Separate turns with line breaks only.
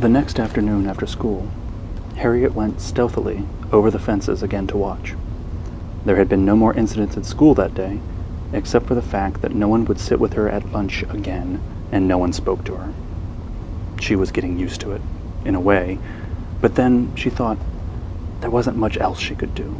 The next afternoon after school, Harriet went stealthily over the fences again to watch. There had been no more incidents at school that day, except for the fact that no one would sit with her at lunch again, and no one spoke to her. She was getting used to it, in a way, but then she thought there wasn't much else she could do.